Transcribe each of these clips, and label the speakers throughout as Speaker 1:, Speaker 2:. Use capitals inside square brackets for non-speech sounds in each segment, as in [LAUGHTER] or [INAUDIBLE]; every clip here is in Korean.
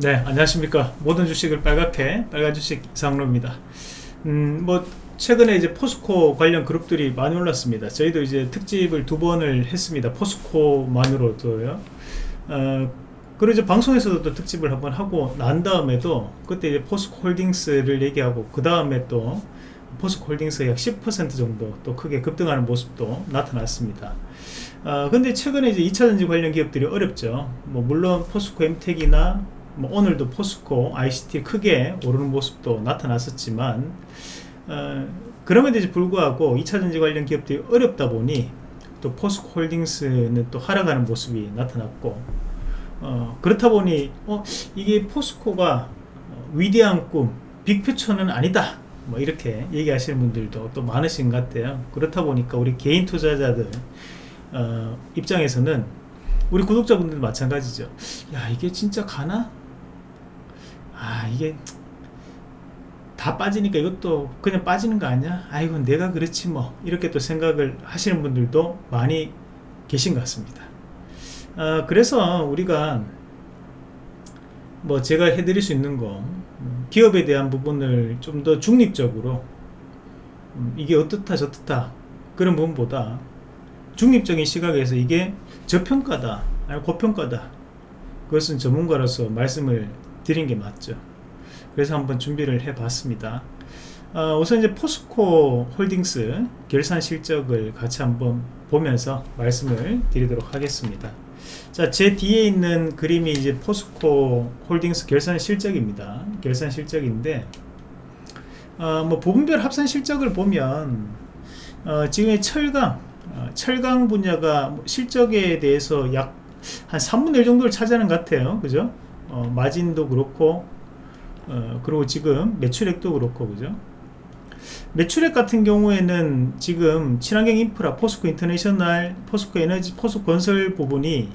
Speaker 1: 네 안녕하십니까. 모든 주식을 빨갛게 빨간 주식 이상로입니다. 음 뭐 최근에 이제 포스코 관련 그룹들이 많이 올랐습니다. 저희도 이제 특집을 두 번을 했습니다. 포스코만으로도요. 어, 그리고 이제 방송에서도 또 특집을 한번 하고 난 다음에도 그때 이제 포스코 홀딩스를 얘기하고 그 다음에 또 포스코 홀딩스 약10% 정도 또 크게 급등하는 모습도 나타났습니다. 어, 근데 최근에 이제 2차전지 관련 기업들이 어렵죠. 뭐 물론 포스코 엠텍이나 뭐 오늘도 포스코 ICT 크게 오르는 모습도 나타났었지만 어, 그럼에도 불구하고 2차전지 관련 기업들이 어렵다 보니 또 포스코 홀딩스는 또 하락하는 모습이 나타났고 어, 그렇다 보니 어, 이게 포스코가 위대한 꿈 빅퓨처는 아니다. 뭐 이렇게 얘기하시는 분들도 또 많으신 것 같아요. 그렇다 보니까 우리 개인 투자자들 어, 입장에서는 우리 구독자분들도 마찬가지죠. 야 이게 진짜 가나? 아 이게 다 빠지니까 이것도 그냥 빠지는 거 아니야? 아이고 내가 그렇지 뭐. 이렇게 또 생각을 하시는 분들도 많이 계신 것 같습니다. 어, 그래서 우리가 뭐 제가 해드릴 수 있는 거 기업에 대한 부분을 좀 더 중립적으로 음, 이게 어떻다 저떻다 그런 부분보다 중립적인 시각에서 이게 저평가다 아니 고평가다. 그것은 전문가로서 말씀을 드린 게 맞죠 그래서 한번 준비를 해 봤습니다 어, 우선 이제 포스코 홀딩스 결산 실적을 같이 한번 보면서 말씀을 드리도록 하겠습니다 자, 제 뒤에 있는 그림이 이제 포스코 홀딩스 결산 실적입니다. 결산 실적인데, 어, 뭐 부분별 합산 실적을 보면, 어, 지금의 철강, 어, 철강 분야가 뭐 실적에 대해서 약 한 3분의 1 정도를 차지하는 것 같아요. 그죠? 어, 마진도 그렇고, 어, 그리고 지금 매출액도 그렇고, 그죠? 매출액 같은 경우에는 지금 친환경 인프라, 포스코 인터내셔널, 포스코 에너지, 포스코 건설 부분이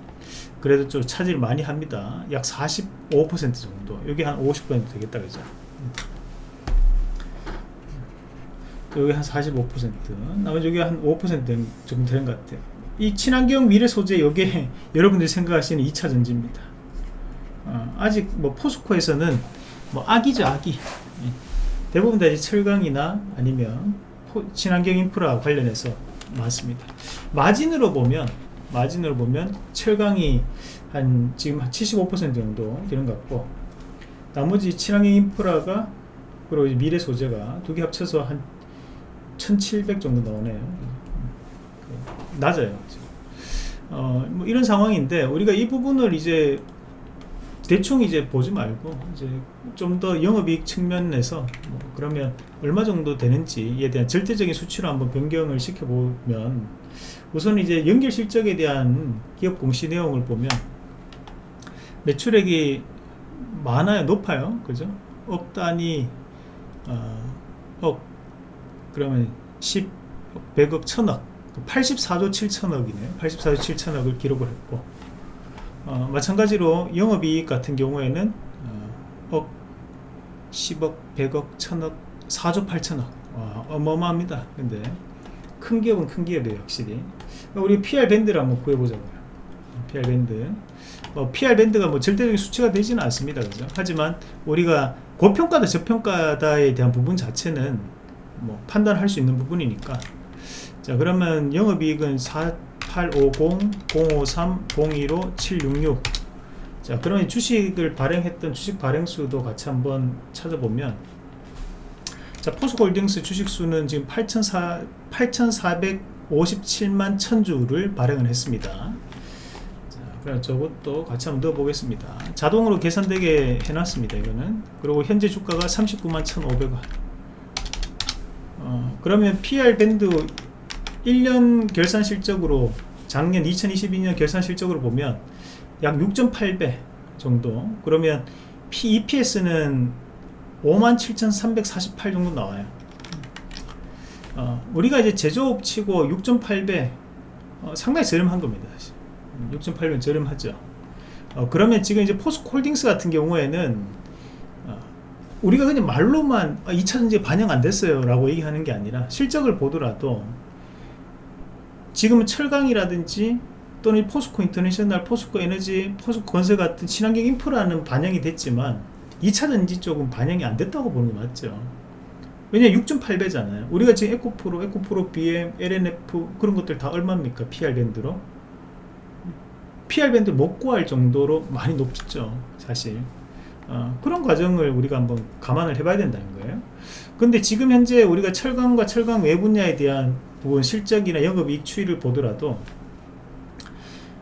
Speaker 1: 그래도 좀 차지를 많이 합니다. 약 45% 정도. 여기 한 50% 되겠다 그죠? 여기 한 45% 나머지 여기 한 5% 정도 되는 것 같아요. 이 친환경 미래 소재 여기에 [LAUGHS] 여러분들이 생각하시는 2차 전지입니다 어, 아직 뭐 포스코에서는 뭐 악이죠 악이 예. 대부분 다 이제 철강이나 아니면 친환경 인프라 관련해서 많습니다. 마진으로 보면 마진으로 보면 철강이 한 지금 한 75% 정도 되는 것 같고 나머지 친환경 인프라가 그리고 미래 소재가 두 개 합쳐서 한 1700 정도 나오네요. 낮아요 어, 뭐 이런 상황인데 우리가 이 부분을 이제 대충 이제 보지 말고 이제 좀 더 영업이익 측면에서 뭐 그러면 얼마 정도 되는지에 대한 절대적인 수치로 한번 변경을 시켜보면 우선 이제 연결 실적에 대한 기업 공시 내용을 보면 매출액이 많아요 높아요. 그죠? 억 단위 어, 억 그러면 10 100억 천억. 84조 7천억이네요. 84조 7천억을 기록을 했고 어, 마찬가지로 영업이익 같은 경우에는 어, 억 10억 100억 천억 4조 8천억. 와, 어마어마합니다. 근데 큰 기업은 큰 기업이에요 확실히. 우리 PR 밴드를 한번 구해보자고요. PR 밴드. 뭐 PR 밴드가 뭐 절대적인 수치가 되지는 않습니다. 그죠? 하지만 우리가 고평가다 저평가다에 대한 부분 자체는 뭐 판단할 수 있는 부분이니까. 자 그러면 영업이익은 4850 053 015 766 자 그러면 주식을 발행했던 주식 발행수도 같이 한번 찾아보면. 자 포스홀딩스 주식수는 지금 8,457만 천주를 발행을 했습니다. 자, 그럼 저것도 같이 한번 넣어 보겠습니다. 자동으로 계산되게 해놨습니다 이거는. 그리고 현재 주가가 39만 1,500원. 어, 그러면 PR 밴드 1년 결산 실적으로 작년 2022년 결산 실적으로 보면 약 6.8배 정도. 그러면 EPS는 57,348 정도 나와요. 어, 우리가 이제 제조업 치고 6.8배 어, 상당히 저렴한 겁니다 6.8배 저렴하죠. 어, 그러면 지금 이제 포스코홀딩스 같은 경우에는 어, 우리가 그냥 말로만 2차전지 아, 반영 안 됐어요 라고 얘기하는 게 아니라 실적을 보더라도 지금은 철강이라든지 또는 포스코 인터내셔널, 포스코 에너지, 포스코 건설 같은 친환경 인프라는 반영이 됐지만 2차 전지 쪽은 반영이 안 됐다고 보는 게 맞죠. 왜냐 6.8배잖아요. 우리가 지금 에코프로, 에코프로 BM, 엘앤에프 그런 것들 다 얼마입니까? PER 밴드로? PR 밴드 못 구할 정도로 많이 높죠. 사실. 어, 그런 과정을 우리가 한번 감안을 해봐야 된다는 거예요. 근데 지금 현재 우리가 철강과 철강 외 분야에 대한 부분 실적이나 영업이익 추이를 보더라도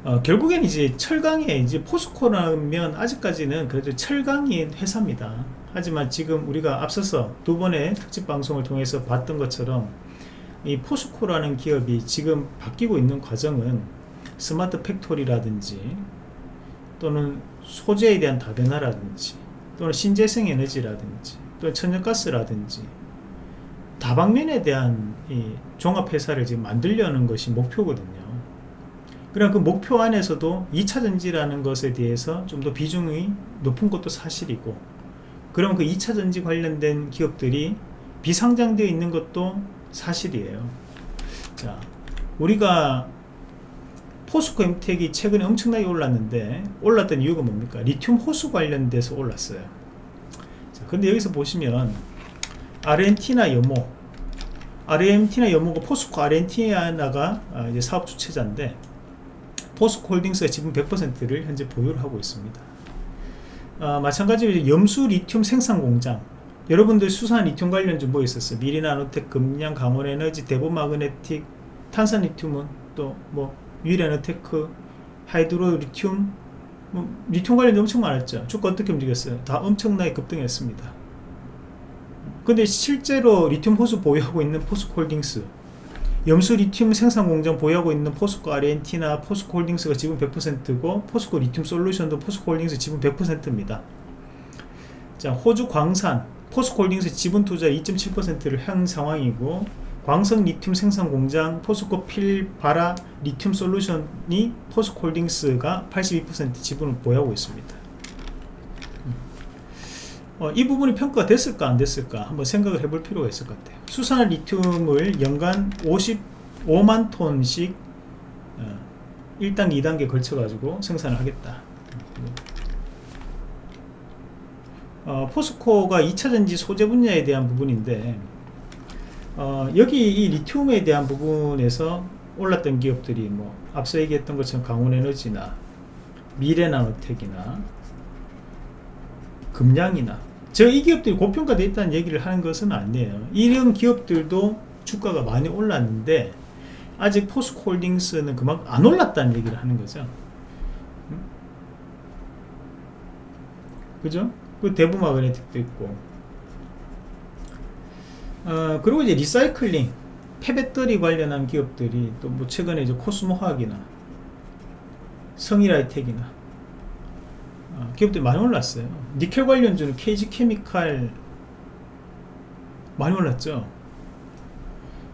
Speaker 1: 어, 결국엔 이제 철강에 이제 포스코라면 아직까지는 그래도 철강인 회사입니다. 하지만 지금 우리가 앞서서 두 번의 특집 방송을 통해서 봤던 것처럼 이 포스코라는 기업이 지금 바뀌고 있는 과정은 smart factory라든지 또는 소재에 대한 다변화라든지 또는 신재생 에너지라든지 또는 천연가스라든지 다방면에 대한 이 종합회사를 지금 만들려는 것이 목표거든요. 그럼 그 목표 안에서도 2차전지라는 것에 대해서 좀 더 비중이 높은 것도 사실이고 그럼 그 2차전지 관련된 기업들이 비상장되어 있는 것도 사실이에요. 자, 우리가 포스코 엠텍이 최근에 엄청나게 올랐는데 올랐던 이유가 뭡니까? 리튬 호수 관련돼서 올랐어요. 자, 근데 여기서 보시면 아르헨티나 염호 아르헨티나 염호가 포스코 아르헨티나가 아, 이제 사업 주체자인데 포스코 홀딩스가 지분 100%를 현재 보유를 하고 있습니다. 아, 마찬가지로 염수 리튬 생산 공장 여러분들 수산화 리튬 관련 좀뭐 있었어요? 미래나노텍, 금양, 강원에너지, 대보마그네틱, 탄산 리튬은 또뭐 유일에너테크, 하이드로 리튬 뭐 리튬 관련 엄청 많았죠. 주가 어떻게 움직였어요? 다 엄청나게 급등했습니다. 근데 실제로 리튬 호수 보유하고 있는 포스코홀딩스 염수 리튬 생산 공장 보유하고 있는 포스코 아르헨티나 포스코 홀딩스가 지분 100%고 포스코 리튬 솔루션도 포스코 홀딩스 지분 100%입니다. 자, 호주 광산 포스코 홀딩스 지분 투자 2.7%를 한 상황이고 광석 리튬 생산 공장 포스코 필바라 리튬 솔루션이 포스코 홀딩스가 82% 지분을 보유하고 있습니다. 어, 이 부분이 평가가 됐을까 안 됐을까 한번 생각을 해볼 필요가 있을 것 같아요. 수산화 리튬을 연간 55만 톤씩 어, 1단계 2단계 걸쳐 가지고 생산을 하겠다. 어, 포스코가 2차전지 소재 분야에 대한 부분인데 어, 여기 이 리튬에 대한 부분에서 올랐던 기업들이 뭐 앞서 얘기했던 것처럼 강원에너지나 미래나노텍이나 금량이나 저 이 기업들이 고평가되어 있다는 얘기를 하는 것은 아니에요 이런 기업들도 주가가 많이 올랐는데 아직 포스코홀딩스는 그만큼 안 올랐다는 얘기를 하는 거죠 음? 그죠? 그 대보마그네틱도 있고 어, 그리고 이제 리사이클링 폐배터리 관련한 기업들이 또 뭐 최근에 이제 코스모화학이나 성일하이텍이나 어, 기업들이 많이 올랐어요. 니켈 관련주는 KG 케미칼 많이 올랐죠.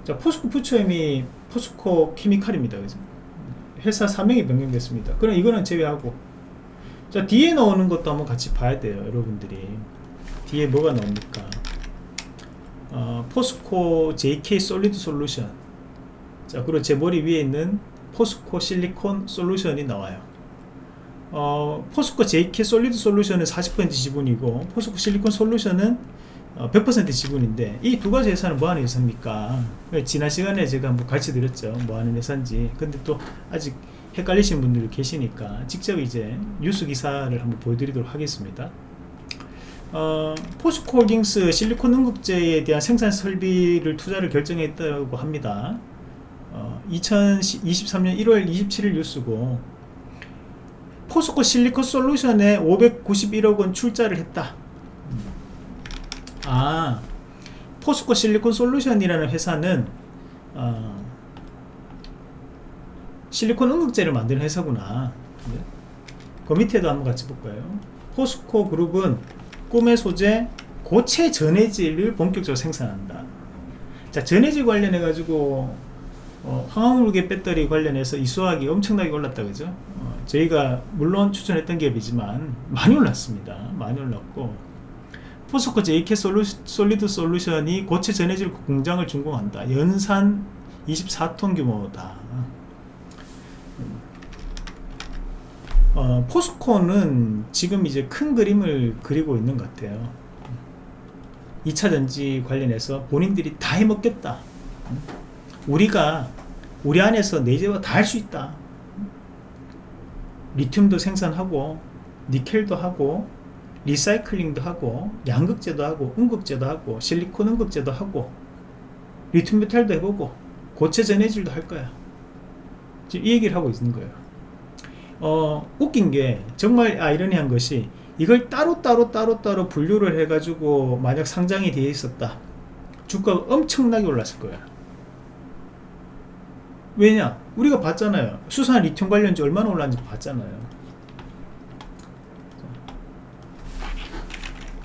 Speaker 1: 자 포스코 퓨처엠이 포스코 케미칼입니다. 그죠 회사 사명이 변경됐습니다. 그럼 이거는 제외하고. 자 뒤에 나오는 것도 한번 같이 봐야 돼요 여러분들이. 뒤에 뭐가 나옵니까 어, 포스코 JK 솔리드 솔루션. 자 그리고 제 머리 위에 있는 포스코 실리콘 솔루션이 나와요. 어, 포스코 JK 솔리드 솔루션은 40% 지분이고 포스코 실리콘 솔루션은 어, 100% 지분인데 이 두 가지 회사는 뭐하는 회사입니까? 지난 시간에 제가 한번 가르쳐 드렸죠. 뭐하는 회사인지. 근데 또 아직 헷갈리시는 분들이 계시니까 직접 이제 뉴스 기사를 한번 보여드리도록 하겠습니다 어, 포스코홀딩스 실리콘 응급제에 대한 생산 설비를 투자를 결정했다고 합니다. 어, 2023년 1월 27일 뉴스고 포스코 실리콘 솔루션에 591억원 출자를 했다. 아 포스코 실리콘 솔루션이라는 회사는 어, 실리콘 응급제를 만드는 회사구나. 그 밑에도 한번 같이 볼까요? 포스코 그룹은 꿈의 소재 고체 전해질을 본격적으로 생산한다. 자 전해질 관련해 가지고 어, 황화물계 배터리 관련해서 이 수학이 엄청나게 올랐다 그죠? 어, 저희가 물론 추천했던 기업이지만 많이 올랐습니다. 많이 올랐고 포스코 JK 솔리드 솔루션이 고체 전해질 공장을 준공한다. 연산 24톤 규모다 어, 포스코는 지금 이제 큰 그림을 그리고 있는 것 같아요. 2차 전지 관련해서 본인들이 다 해먹겠다. 우리가 우리 안에서 내재화 다 할 수 있다. 리튬도 생산하고 니켈도 하고 리사이클링도 하고 양극재도 하고 음극재도 하고 실리콘 음극재도 하고 리튬 메탈도 해보고 고체 전해질도 할 거야. 지금 이 얘기를 하고 있는 거예요 어 웃긴 게 정말 아이러니한 것이 이걸 따로따로 따로 따로 분류를 해가지고 만약 상장이 되어 있었다. 주가가 엄청나게 올랐을 거야. 왜냐? 우리가 봤잖아요. 수산 리튬 관련주 얼마나 올랐는지 봤잖아요.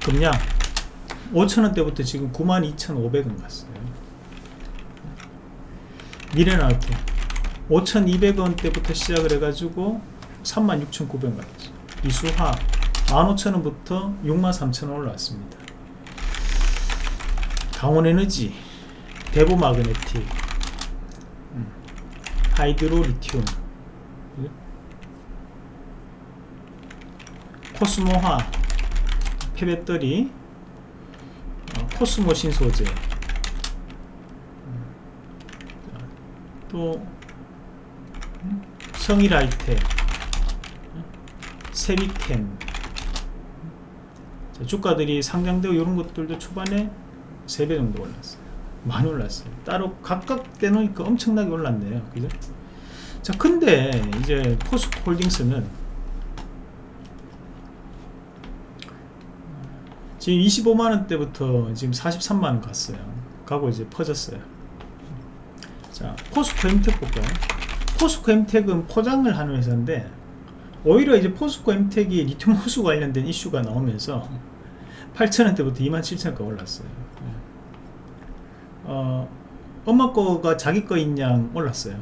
Speaker 1: 금량 5천원대부터 지금 92,500원 갔어요. 미래나이트 5,200원대부터 시작을 해가지고 36,900원 갔죠 이수화 15,000원부터 63,000원 올라왔습니다. 강원에너지 대보마그네틱 음, 하이드로 리튬 코스모화학 폐배터리 어, 코스모 신소재 음, 또 음, 성일하이텍 새빗켐 자, 주가들이 상장되고 이런 것들도 초반에 3배 정도 올랐어요. 많이 올랐어요. 따로 각각 떼놓으니까 엄청나게 올랐네요. 그죠? 자 근데 이제 포스코홀딩스는 지금 25만원 대부터 지금 43만원 갔어요. 가고 이제 퍼졌어요. 자 포스코 엠텍 볼까요? 포스코 엠텍은 포장을 하는 회사인데 오히려 이제 포스코 엠텍이 리튬 [LAUGHS] 호수 관련된 이슈가 나오면서 8천원대부터 27,000원까지 올랐어요. 어, 엄마 거가 자기 거인 양 올랐어요.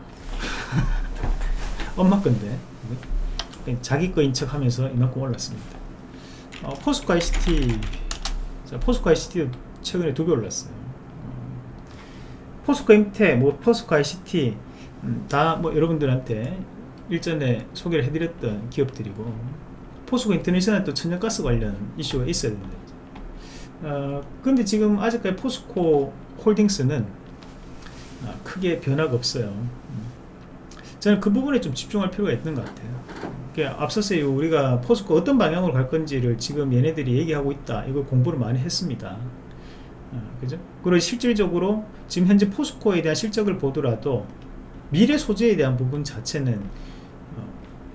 Speaker 1: 엄마 건데. 자기 거인 척 하면서 이만큼 올랐습니다. 어, 포스코 ICT 자, 포스코 ICT도 최근에 두 배 올랐어요. 어, 포스코 엠텍 뭐 포스코 ICT 음, 다뭐 여러분들한테 일전에 소개를 해드렸던 기업들이고 포스코 인터내셔널 또 천연가스 관련 이슈가 있어야 됩니다. 어, 근데 지금 아직까지 포스코 홀딩스는 어, 크게 변화가 없어요. 음. 저는 그 부분에 좀 집중할 필요가 있는 것 같아요. 앞서서 우리가 포스코 어떤 방향으로 갈 건지를 지금 얘네들이 얘기하고 있다. 이걸 공부를 많이 했습니다. 어, 그죠? 그리고 실질적으로 지금 현재 포스코에 대한 실적을 보더라도 미래 소재에 대한 부분 자체는 어,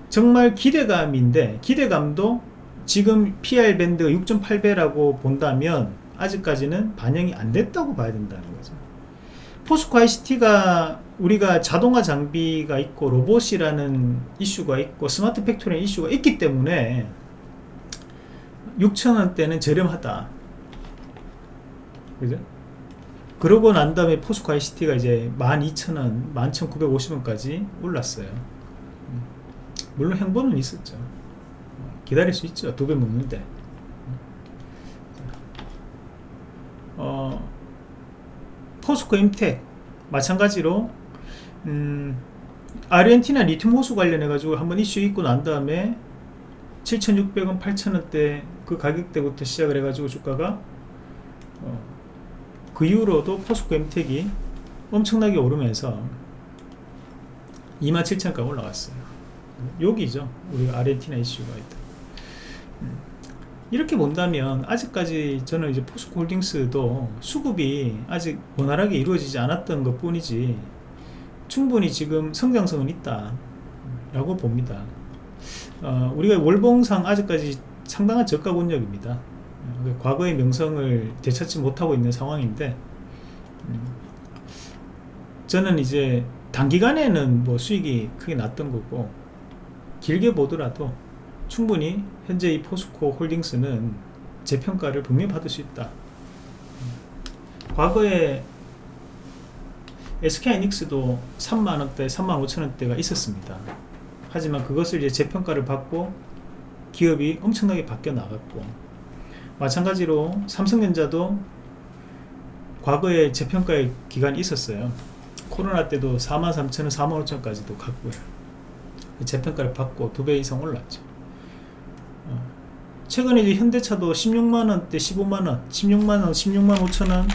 Speaker 1: 정말 기대감인데 기대감도 지금 PER 밴드 6.8배라고 본다면 아직까지는 반영이 안 됐다고 봐야 된다는 거죠 포스코 ICT가 우리가 자동화 장비가 있고 로봇이라는 이슈가 있고 스마트 팩토리 이슈가 있기 때문에 6천원대는 저렴하다 그죠? 그러고 난 다음에 포스코 ICT가 이제 12,000원, 11,950원까지 올랐어요. 물론 행보는 있었죠. 기다릴 수 있죠. 두 배 먹는데. 어, 포스코 임텍 마찬가지로 음, 아르헨티나 리튬 호수 관련해 가지고 한번 이슈 있고 난 다음에 7,600원, 8,000원대 그 가격대부터 시작을 해 가지고 주가가 어, 그 이후로도 포스코 엠텍이 엄청나게 오르면서 27,000까지 올라갔어요 여기죠. 우리 아르헨티나 이슈가 있다. 음. 이렇게 본다면 아직까지 저는 이제 포스코 홀딩스도 수급이 아직 원활하게 이루어지지 않았던 것 뿐이지 충분히 지금 성장성은 있다 라고 봅니다. 어, 우리가 월봉상 아직까지 상당한 저가 권역입니다. 그 과거의 명성을 되찾지 못하고 있는 상황인데 음, 저는 이제 단기간에는 뭐 수익이 크게 났던 거고 길게 보더라도 충분히 현재 이 포스코 홀딩스는 재평가를 분명히 받을 수 있다. 음, 과거에 SK이닉스도 3만원대 3만 5천원대가 있었습니다. 하지만 그것을 이제 재평가를 받고 기업이 엄청나게 바뀌어 나갔고 마찬가지로 삼성전자도 과거에 재평가의 기간이 있었어요. 코로나 때도 43,000원 45,000원까지도 갔고요 재평가를 받고 두 배 이상 올랐죠. 어, 최근에 이제 현대차도 16만 원대, 15만 원, 16만 원, 16만 5천 원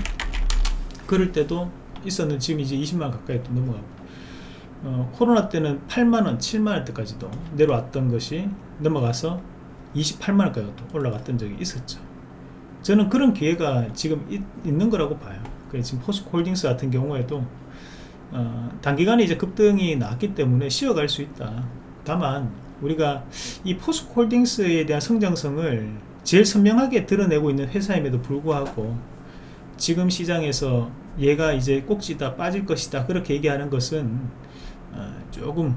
Speaker 1: 그럴 때도 있었는데 지금 이제 20만 원 가까이 또 넘어가고 어, 코로나 때는 8만 원, 7만 원대까지도 내려왔던 것이 넘어가서 28만 원까지 또 올라갔던 적이 있었죠. 저는 그런 기회가 지금 있, 는 거라고 봐요. 그래서 지금 포스코 홀딩스 같은 경우에도 어, 단기간에 이제 급등이 나왔기 때문에 쉬어갈 수 있다. 다만 우리가 이 포스코홀딩스에 대한 성장성을 제일 선명하게 드러내고 있는 회사임에도 불구하고 지금 시장에서 얘가 이제 꼭지다 빠질 것이다 그렇게 얘기하는 것은 어, 조금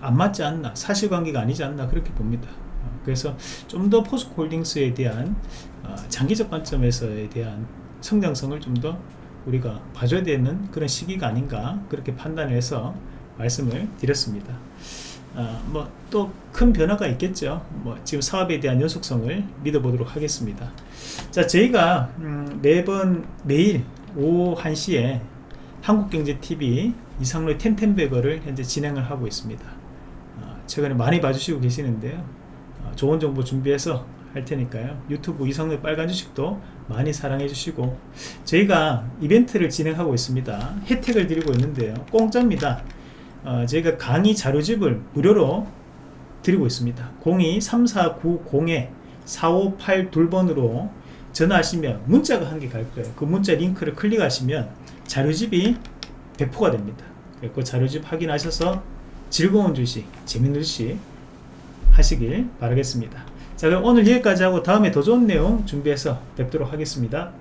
Speaker 1: 안 맞지 않나 사실관계가 아니지 않나 그렇게 봅니다. 어, 그래서 좀 더 포스코홀딩스에 대한 어, 장기적 관점에서에 대한 성장성을 좀더 우리가 봐줘야 되는 그런 시기가 아닌가 그렇게 판단해서 말씀을 드렸습니다. 어, 뭐또 큰 변화가 있겠죠. 뭐 지금 사업에 대한 연속성을 믿어보도록 하겠습니다. 자, 저희가 음, 매번 매일 오후 1시에 한국경제TV 이상로의 텐텐베거를 현재 진행을 하고 있습니다. 어, 최근에 많이 봐주시고 계시는데요. 어, 좋은 정보 준비해서 할 테니까요. 유튜브 이상로의 빨간 주식도 많이 사랑해 주시고 저희가 이벤트를 진행하고 있습니다. 혜택을 드리고 있는데요. 공짜입니다. 어, 저희가 강의 자료집을 무료로 드리고 있습니다. 02-3490-4582번으로 전화하시면 문자가 한 개 갈 거예요. 그 문자 링크를 클릭하시면 자료집이 배포가 됩니다. 그 자료집 확인하셔서 즐거운 주식, 재밌는 주식 하시길 바라겠습니다. 자 그럼 오늘 여기까지 하고 다음에 더 좋은 내용 준비해서 뵙도록 하겠습니다.